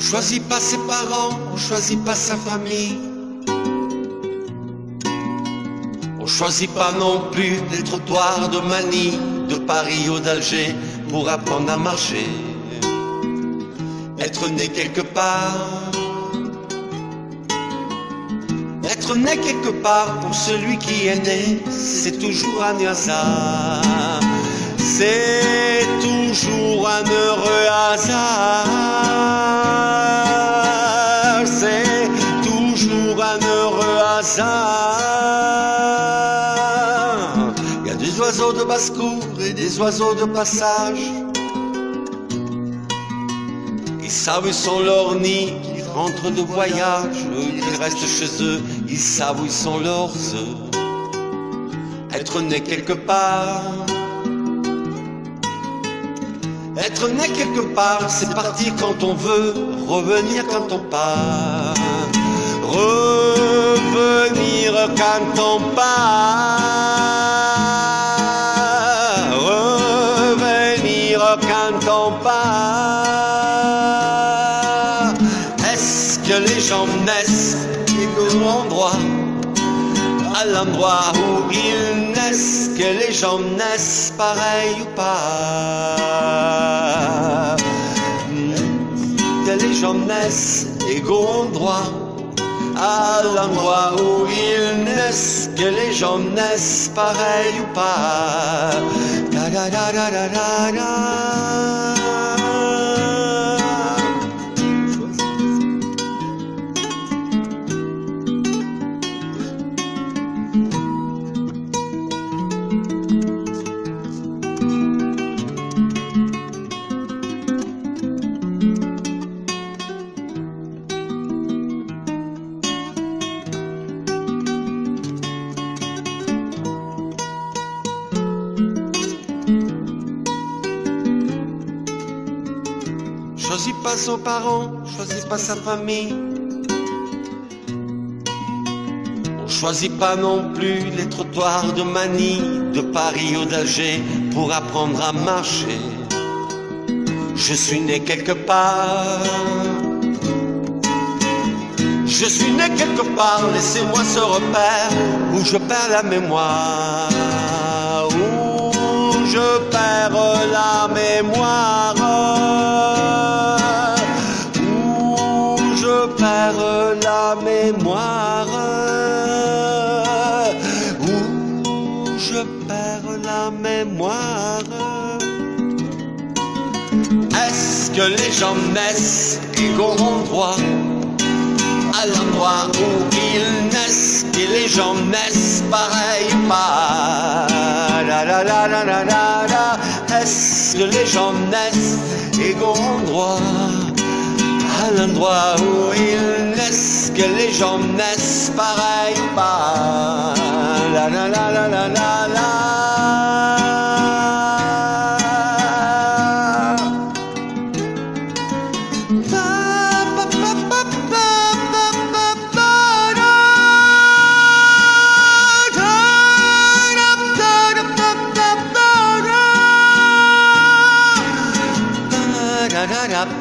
choisit pas ses parents, on choisit pas sa famille. On choisit pas non plus les trottoirs de Manille, de Paris ou d'Alger pour apprendre à marcher. Être né quelque part. Être né quelque part pour celui qui est né, c'est toujours un hasard. C'est toujours un heureux hasard. Des oiseaux de passage. Ils savent où sont leurs nids, ils rentrent de voyage, ils restent chez eux, ils savent où sont leurs œufs. Être né quelque part. Être né quelque part, c'est partir quand on veut, revenir quand on part. Revenir quand on part. L'endroit où ils naissent, que les gens naissent pareil ou pas. Que les gens naissent égaux en droit à l'endroit où ils naissent, que les gens naissent pareil ou pas. Choisis pas son parent, choisis pas sa famille. On choisit pas non plus les trottoirs de Manille, de Paris ou d'Alger pour apprendre à marcher. Je suis né quelque part. Je suis né quelque part, laissez-moi ce repère où je perds la mémoire. Où je perds la mémoire. Que les gens naissent égaux en droit à l'endroit où ils naissent et les gens naissent pareil pas. La, la, la, la, la, la, la. Est-ce que les gens naissent égaux en droit à l'endroit où ils naissent que les gens naissent pareil pas. La la la la la la la.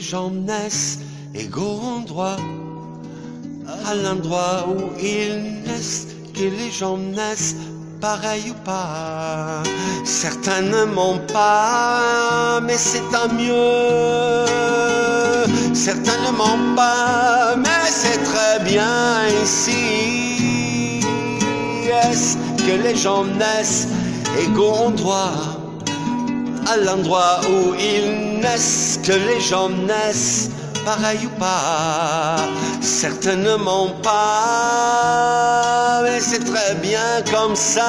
gens naissent égaux en droit à l'endroit où ils naissent, que les gens naissent pareil ou pas. Certains ne m'ont pas, mais c'est tant mieux. Certains ne m'ont pas, mais c'est très bien ici. Est-ce que les gens naissent égaux en droit à l'endroit où ils naissent, que les gens naissent pareil ou pas. Certains ne m'ont pas, mais c'est très bien comme ça.